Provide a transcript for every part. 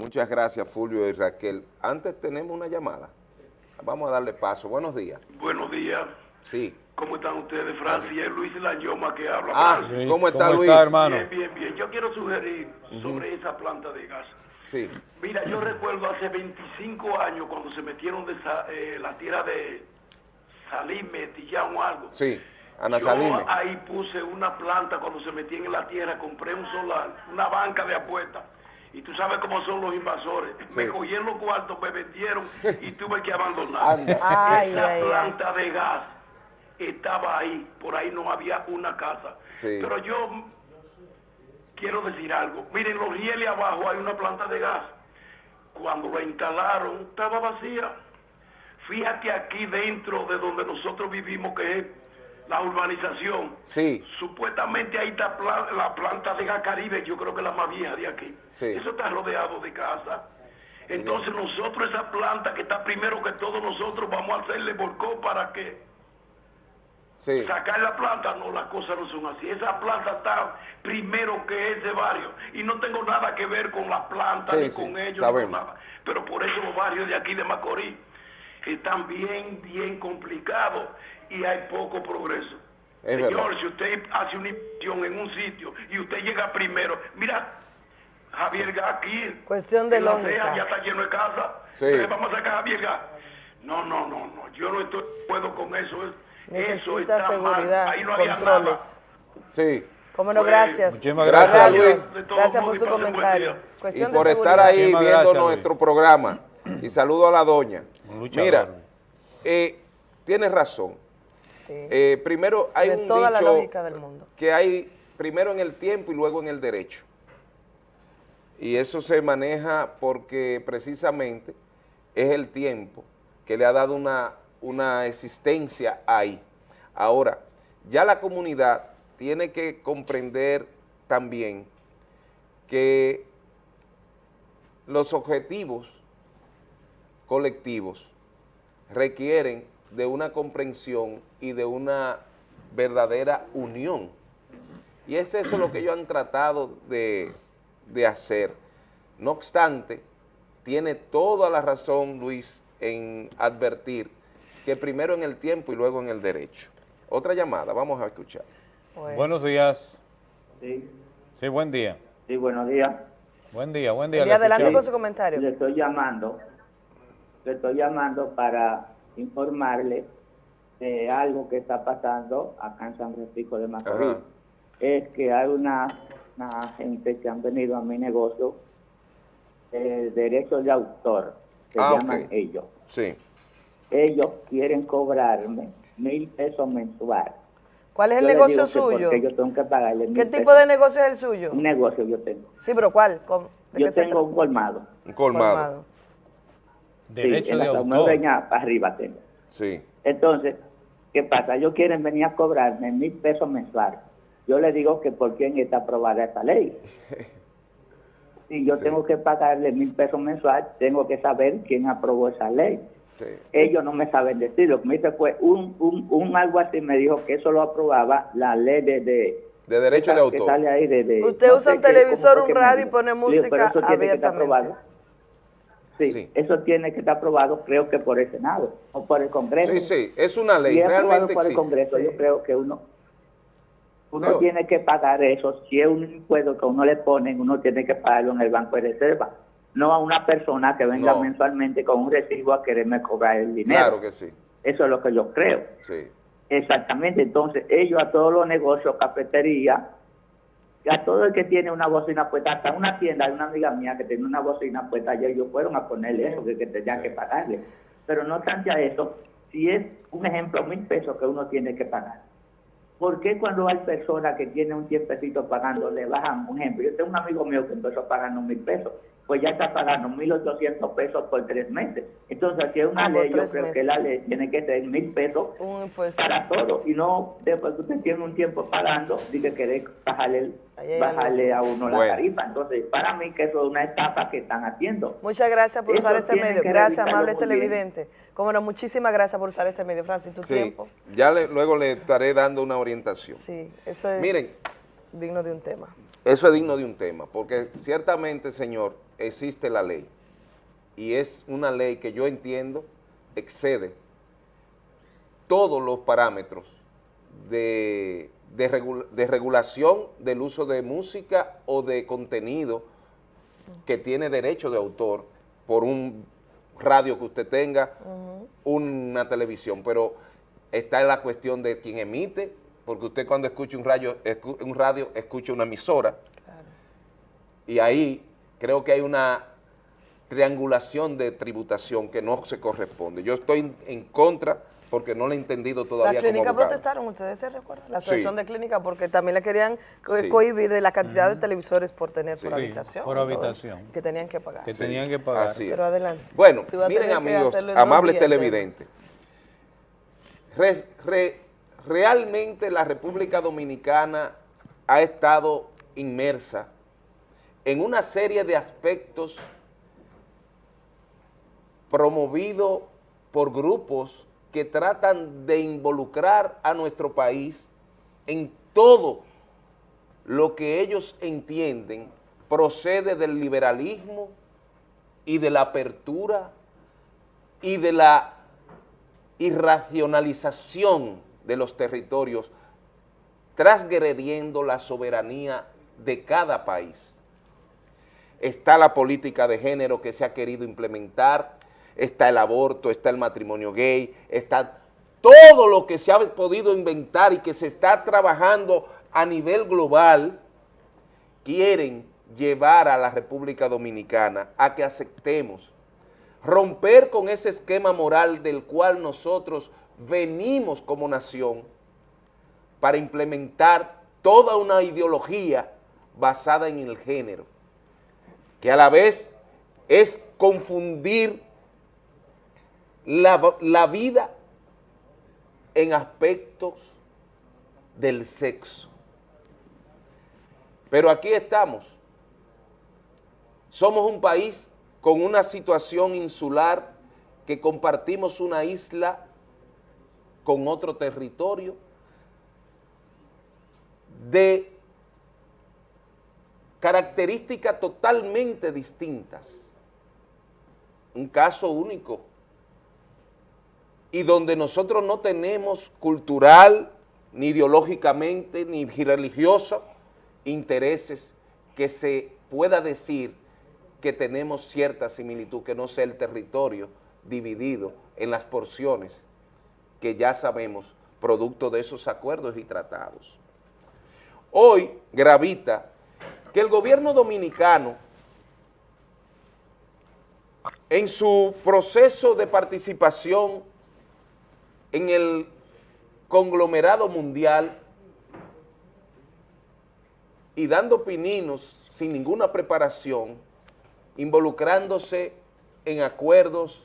Muchas gracias, Fulvio y Raquel. Antes tenemos una llamada. Vamos a darle paso. Buenos días. Buenos días. Sí. ¿Cómo están ustedes, Francis? Es Luis Lañoma que habla. Ah, Francis. ¿cómo está ¿cómo Luis? está, hermano? Bien, bien, bien. Yo quiero sugerir sobre esa planta de gas. Sí. Mira, yo recuerdo hace 25 años cuando se metieron de esa- eh, la tierra de Salime, Tillán o algo. Sí. Ana Yo Salime. ahí puse una planta cuando se metían en la tierra, compré un solar, una banca de apuestas. Y tú sabes cómo son los invasores. Me cogieron los cuartos, me vendieron y tuve que abandonar. Ay, Esa ay, ay. planta de gas estaba ahí, por ahí no había una casa. Sí. Pero yo quiero decir algo. Miren, los rieles abajo hay una planta de gas. Cuando la instalaron, estaba vacía. Fíjate aquí dentro de donde nosotros vivimos, que es la urbanización. Sí. Supuestamente ahí está la planta de gas Caribe, yo creo que la más vieja de aquí. Sí. Eso está rodeado de casa. Entonces nosotros esa planta que está primero que todos nosotros vamos a hacerle volcó para que Sí. sacar la planta, no, las cosas no son así. Esa planta está primero que ese barrio. Y no tengo nada que ver con las plantas, Sí, ni con ellos, ni con nada. Pero por eso los barrios de aquí de Macorís están bien, bien complicados y hay poco progreso. Es Señor, verdad. si usted hace una inversión en un sitio y usted llega primero, mira, Javier Gá aquí, Cuestión de lógica. Ya está lleno de casa, Sí. Entonces vamos a sacar a Javier Gá. No, no, no, no, yo no estoy de acuerdo con eso. es- eso Necesita está mal. seguridad, Ahí no había controles. nada. Sí. Cómo no, Pues, gracias. Muchísimas Gracias, gracias. Luis. Por su comentario. Y por de estar ahí Muchísimas viendo gracias, nuestro programa. Y saludo a la doña. Mira, eh, tienes razón. Sí. Eh, primero hay Tiene un toda la dicho lógica del mundo. que hay primero en el tiempo y luego en el derecho. Y eso se maneja porque precisamente es el tiempo que le ha dado una, una existencia ahí. Ahora, ya la comunidad tiene que comprender también que los objetivos colectivos requieren de una comprensión y de una verdadera unión. Y es eso lo que ellos han tratado de, de hacer. No obstante, tiene toda la razón Luis en advertir que primero en el tiempo y luego en el derecho. Otra llamada, vamos a escuchar. Bueno. Buenos días. Sí, Sí, buen día. sí, buenos días. Buen día, buen día. Y adelante con su comentario. Le estoy llamando, le estoy llamando para informarle de algo que está pasando acá en San Francisco de Macorís. Ajá. Es que hay una, una gente que han venido a mi negocio de derechos de autor, se Ah, llaman ellos. Sí. Ellos quieren cobrarme mil pesos mensual. ¿Cuál es el Yo negocio suyo? Porque yo tengo que pagarle ¿Qué mil tipo pesos. de negocio es el suyo? Un negocio yo tengo. Sí, pero ¿cuál? ¿Cómo? ¿De Yo tengo un colmado. Un colmado. Colmado. Derecho sí, en de la autor. Para arriba tengo. Sí. Entonces, ¿qué pasa? Ellos quieren venir a cobrarme mil pesos mensuales. Yo le digo que por quién está aprobada esta ley. Si yo Sí. tengo que pagarle mil pesos mensuales, tengo que saber quién aprobó esa ley. Sí. Ellos no me saben decir. Lo que me dice fue un, un, un algo así, me dijo que eso lo aprobaba la ley de... de De derecho de que autor. sale ahí de- de- Usted no usa un televisor, un radio y pone Digo, pero música eso tiene que estar abiertamente. Sí, Sí. eso tiene que estar aprobado, creo que por el Senado o por el Congreso. Sí, sí, es una ley, Si es aprobado realmente por el. Congreso, Sí. yo creo que uno uno tiene que pagar eso. Si es un impuesto que uno le ponen, uno tiene que pagarlo en el Banco de Reserva. No a una persona que venga No. mensualmente con un recibo a quererme cobrar el dinero. Claro que sí, Eso es lo que yo creo. sí. Exactamente. Entonces, ellos a todos los negocios, cafetería, a todo el que tiene una bocina puesta, hasta una tienda, hay una amiga mía que tiene una bocina puesta, y ellos fueron a ponerle eso, que, que tenían que pagarle. Pero no obstante a eso, si es un ejemplo, mil pesos que uno tiene que pagar. ¿Por qué cuando hay personas que tienen un tiempecito pagando, le bajan, un ejemplo? Yo tengo un amigo mío que empezó pagando mil pesos, pues ya está pagando mil ochocientos pesos por tres meses. Entonces, si es una Ah, ley, yo creo que la ley tiene que ser mil pesos Un impuesto. para todo y no después que usted tiene un tiempo pagando dice que quiere bajarle, bajarle a uno la tarifa entonces para mí que eso es una etapa que están haciendo Muchas gracias por Eso usar este medio. Gracias, amable televidente. Como no, muchísimas gracias por usar este medio, Francis. Tu Sí, tiempo. ya le- luego le estaré dando una orientación. Sí, eso es Miren, digno de un tema. Eso es digno de un tema, porque ciertamente, señor, existe la ley. Y es una ley que yo entiendo excede todos los parámetros de, de, regula- de regulación del uso de música o de contenido que tiene derecho de autor por un radio que usted tenga, una televisión, pero está en la cuestión de quien emite, porque usted cuando escucha un radio, escu- un radio escucha una emisora, y ahí creo que hay una triangulación de tributación que no se corresponde. Yo estoy en- contra porque no lo he entendido Las todavía como clínicas protestaron, ustedes se recuerdan, la Sí. asociación de clínicas, porque también le querían co- Sí. cohibir de la cantidad de televisores por tener por Sí. habitación. por y todo habitación. Que tenían que pagar. Que Sí, tenían que pagar. así es. Pero adelante. Bueno, miren amigos, amables días, televidentes, Re- re- realmente la República Dominicana ha estado inmersa en una serie de aspectos promovidos por grupos que tratan de involucrar a nuestro país en todo lo que ellos entienden procede del liberalismo y de la apertura y de la irracionalización de los territorios, transgrediendo la soberanía de cada país. Está la política de género que se ha querido implementar, está el aborto, está el matrimonio gay, está todo lo que se ha podido inventar y que se está trabajando a nivel global, quieren llevar a la República Dominicana a que aceptemos romper con ese esquema moral del cual nosotros venimos como nación para implementar toda una ideología basada en el género, que a la vez es confundir la, la vida en aspectos del sexo. Pero aquí estamos. Somos un país con una situación insular que compartimos una isla con otro territorio de características totalmente distintas. Un caso único. Y donde nosotros no tenemos cultural, ni ideológicamente, ni religioso, intereses que se pueda decir que tenemos cierta similitud, que no sea el territorio dividido en las porciones que ya sabemos, producto de esos acuerdos y tratados. Hoy gravita que el gobierno dominicano, en su proceso de participación en el conglomerado mundial y dando pininos sin ninguna preparación, involucrándose en acuerdos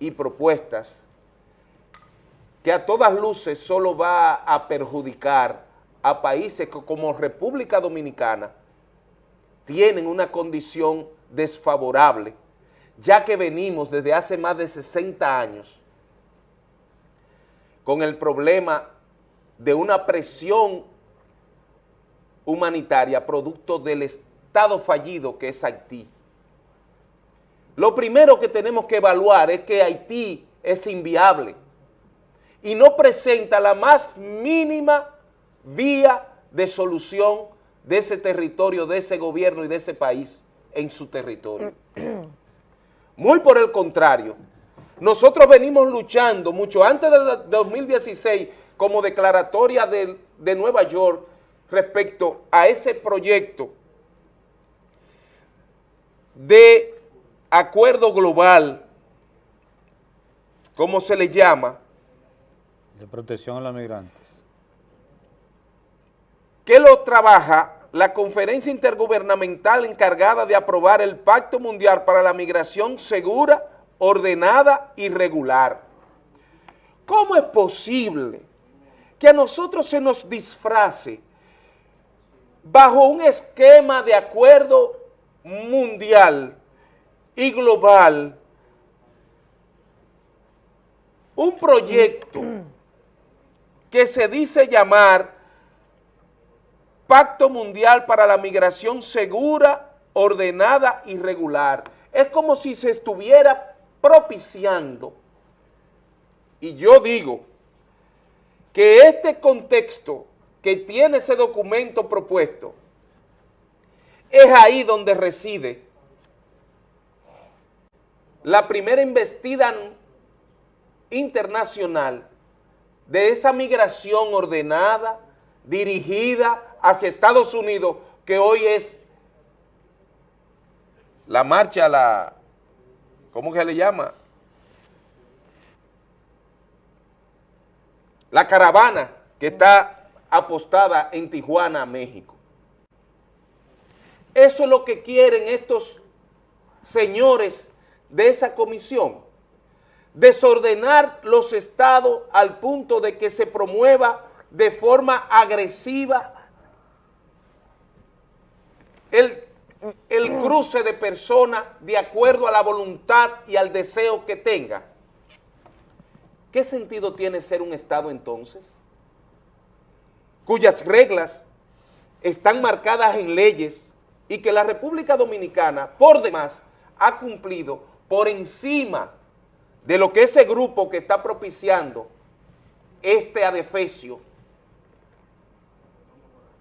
y propuestas que a todas luces solo va a perjudicar a países como República Dominicana tienen una condición desfavorable, ya que venimos desde hace más de 60 años con el problema de una presión humanitaria producto del Estado fallido que es Haití. Lo primero que tenemos que evaluar es que Haití es inviable y no presenta la más mínima vía de solución de ese territorio, de ese gobierno y de ese país en su territorio. Muy por el contrario, nosotros venimos luchando mucho antes del 2016 como declaratoria de, de Nueva York respecto a ese proyecto de acuerdo global, como se le llama, De protección a los migrantes. que lo trabaja la conferencia intergubernamental encargada de aprobar el Pacto Mundial para la Migración Segura, Ordenada y Regular. ¿Cómo es posible que a nosotros se nos disfrace bajo un esquema de acuerdo mundial y global un proyecto que se dice llamar pacto mundial para la migración segura, ordenada y regular. Es como si se estuviera propiciando, y yo digo que este contexto que tiene ese documento propuesto, es ahí donde reside la primera investida internacional de esa migración ordenada, dirigida hacia Estados Unidos, que hoy es la marcha, la, ¿cómo que le llama? La caravana que está apostada en Tijuana, México. Eso es lo que quieren estos señores de esa comisión, desordenar los estados al punto de que se promueva de forma agresiva el, el cruce de personas de acuerdo a la voluntad y al deseo que tenga. ¿Qué sentido tiene ser un estado entonces? Cuyas reglas están marcadas en leyes y que la República Dominicana, por demás, ha cumplido por encima de lo que ese grupo que está propiciando este adefesio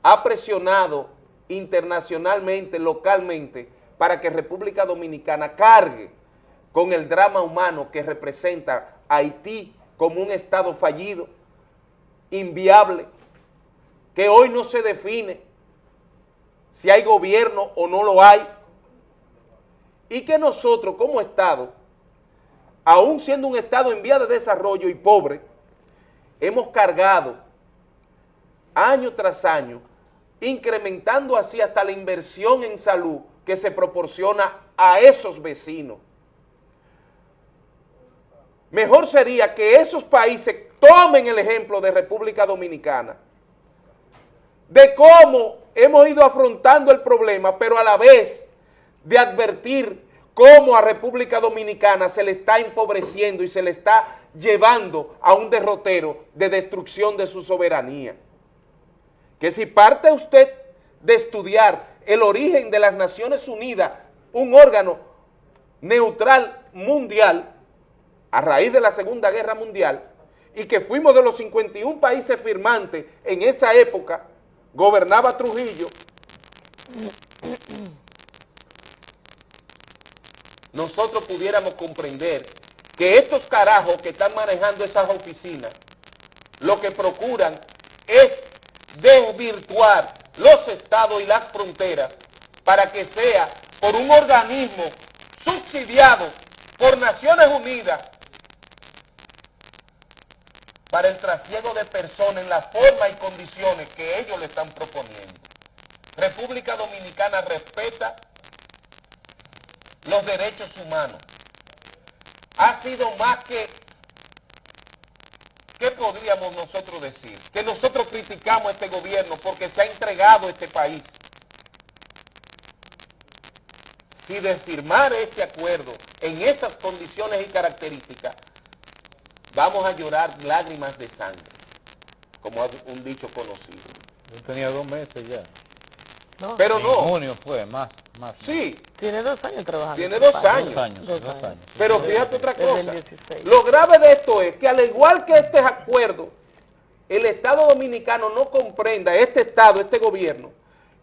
ha presionado internacionalmente, localmente, para que República Dominicana cargue con el drama humano que representa Haití como un estado fallido, inviable, que hoy no se define si hay gobierno o no lo hay, y que nosotros como Estado, aún siendo un Estado en vía de desarrollo y pobre, hemos cargado año tras año, incrementando así hasta la inversión en salud que se proporciona a esos vecinos. Mejor sería que esos países tomen el ejemplo de República Dominicana, de cómo hemos ido afrontando el problema, pero a la vez de advertir cómo a República Dominicana se le está empobreciendo y se le está llevando a un derrotero de destrucción de su soberanía. Que si parte usted de estudiar el origen de las Naciones Unidas, un órgano neutral mundial, a raíz de la Segunda Guerra Mundial, y que fuimos de los 51 países firmantes en esa época, gobernaba Trujillo, nosotros pudiéramos comprender que estos carajos que están manejando esas oficinas, lo que procuran es desvirtuar los estados y las fronteras para que sea por un organismo subsidiado por Naciones Unidas para el trasiego de personas en la forma y condiciones que ellos le están proponiendo. República Dominicana respeta los derechos humanos. Ha sido más que, ¿qué podríamos nosotros decir? Que nosotros criticamos a este gobierno porque se ha entregado este país. Si de firmar este acuerdo en esas condiciones y características, vamos a llorar lágrimas de sangre, como un dicho conocido. Yo tenía dos meses ya. Pero En no, junio fue, más, más. sí, Tiene dos años trabajando. tiene este dos años. Dos años, Dos dos años. años. Pero fíjate otra cosa. 16. Lo grave de esto es que al igual que este acuerdo, el Estado Dominicano no comprenda, este Estado, este gobierno,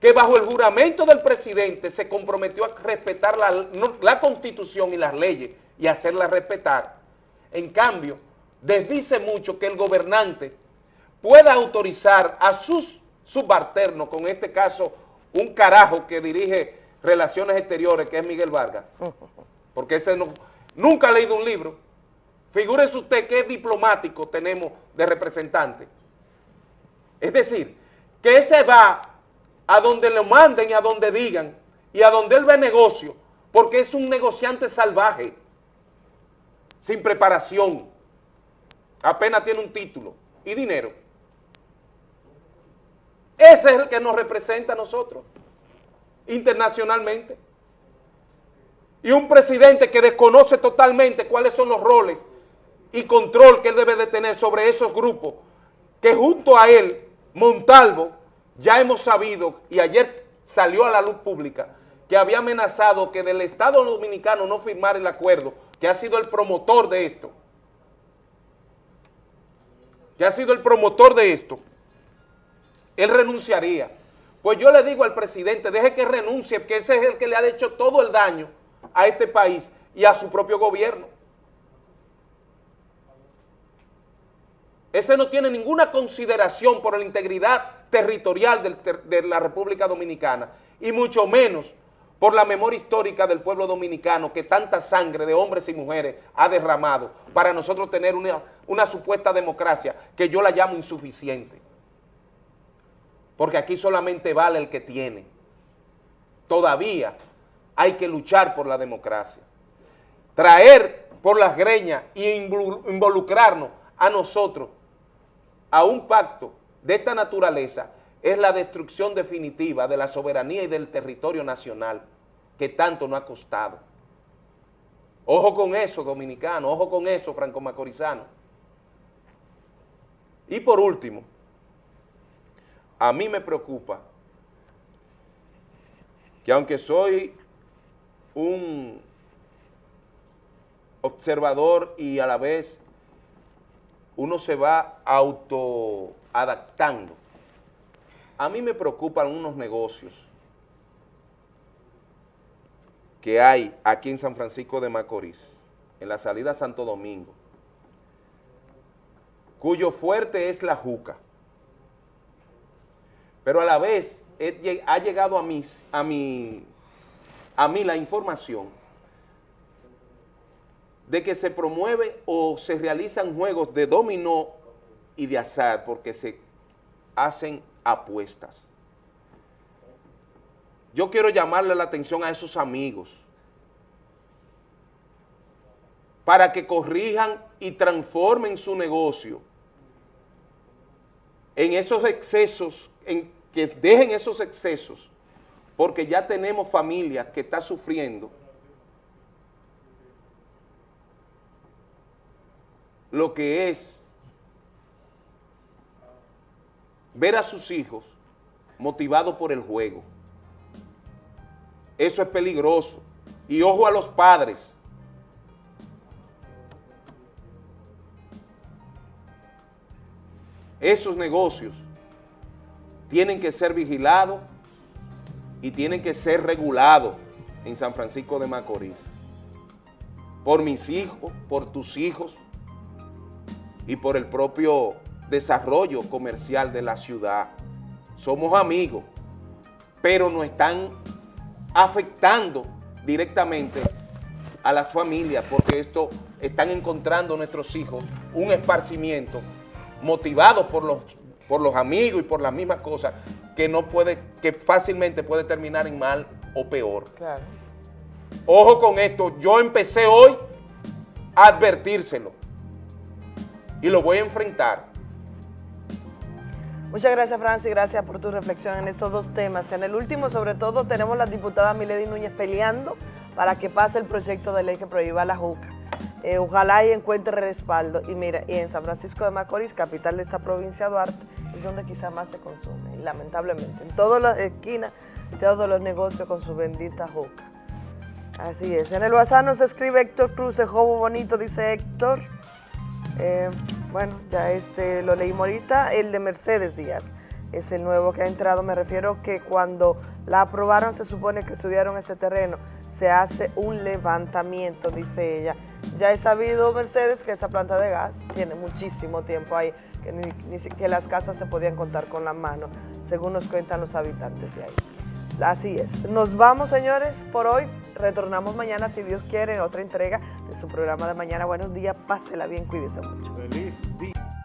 que bajo el juramento del presidente se comprometió a respetar la, no- la Constitución y las leyes y hacerlas respetar. En cambio, desdice mucho que el gobernante pueda autorizar a sus subalternos, con este caso un carajo que dirige Relaciones Exteriores, que es Miguel Vargas, porque ese no, nunca ha leído un libro. Figúrese usted qué diplomático tenemos de representante. Es decir, que ese va a donde lo manden y a donde digan y a donde él ve negocio, porque es un negociante salvaje, sin preparación, apenas tiene un título y dinero. Ese es el que nos representa a nosotros, internacionalmente. Y un presidente que desconoce totalmente cuáles son los roles y control que él debe de tener sobre esos grupos, que junto a él, Montalvo, ya hemos sabido, y ayer salió a la luz pública, que había amenazado que del Estado Dominicano no firmar el acuerdo, que ha sido el promotor de esto, que ha sido el promotor de esto, él renunciaría. Pues yo le digo al presidente, deje que renuncie, que ese es el que le ha hecho todo el daño a este país y a su propio gobierno. Ese no tiene ninguna consideración por la integridad territorial de la República Dominicana y mucho menos por la memoria histórica del pueblo dominicano que tanta sangre de hombres y mujeres ha derramado para nosotros tener una supuesta democracia que yo la llamo insuficiente. Porque aquí solamente vale el que tiene. Todavía hay que luchar por la democracia. Traer por las greñas involu- involucrarnos a nosotros a un pacto de esta naturaleza es la destrucción definitiva de la soberanía y del territorio nacional que tanto nos ha costado. Ojo con eso, dominicano, ojo con eso, franco-macorizano. Y por último, a mí me preocupa que aunque soy un observador y a la vez uno se va autoadaptando. A mí me preocupan unos negocios que hay aquí en San Francisco de Macorís, en la salida a Santo Domingo, cuyo fuerte es la juca. Pero a la vez ha llegado a mí, a a mí la información de que se promueve o se realizan juegos de dominó y de azar porque se hacen apuestas. Yo quiero llamarle la atención a esos amigos para que corrijan y transformen su negocio en esos excesos, en que dejen esos excesos, porque ya tenemos familias que están sufriendo lo que es ver a sus hijos motivados por el juego. Eso es peligroso. Y ojo a los padres. Esos negocios tienen que ser vigilados y tienen que ser regulados en San Francisco de Macorís. Por mis hijos, por tus hijos y por el propio desarrollo comercial de la ciudad. Somos amigos, pero nos están afectando directamente a las familias porque esto están encontrando nuestros hijos un esparcimiento motivados por los, por los amigos y por las mismas cosas que no puede, que fácilmente puede terminar en mal o peor. Claro. Ojo con esto, yo empecé hoy a advertírselo y lo voy a enfrentar. Muchas gracias, Francis. Gracias por tu reflexión en estos dos temas. En el último, sobre todo, tenemos la diputada Milady Núñez peleando para que pase el proyecto de ley que prohíba la juca. Eh, ojalá y encuentre respaldo. Y mira, y en San Francisco de Macorís, capital de esta provincia Duarte, es donde quizá más se consume, lamentablemente. En todas las esquinas, todos los negocios con su bendita juca. Así es. En el WhatsApp nos escribe Héctor Cruz, de Jobo Bonito, dice Héctor. Eh, bueno, ya este lo leímos ahorita, el de Mercedes Díaz, es el nuevo que ha entrado, me refiero que cuando la aprobaron se supone que estudiaron ese terreno, se hace un levantamiento, dice ella. Ya he sabido, Mercedes, que esa planta de gas tiene muchísimo tiempo ahí, que ni, que las casas se podían contar con la mano, según nos cuentan los habitantes de ahí. Así es. Nos vamos, señores, por hoy. Retornamos mañana, si Dios quiere, en otra entrega de su programa de mañana. Buenos días, pásela bien, cuídese mucho. Feliz día.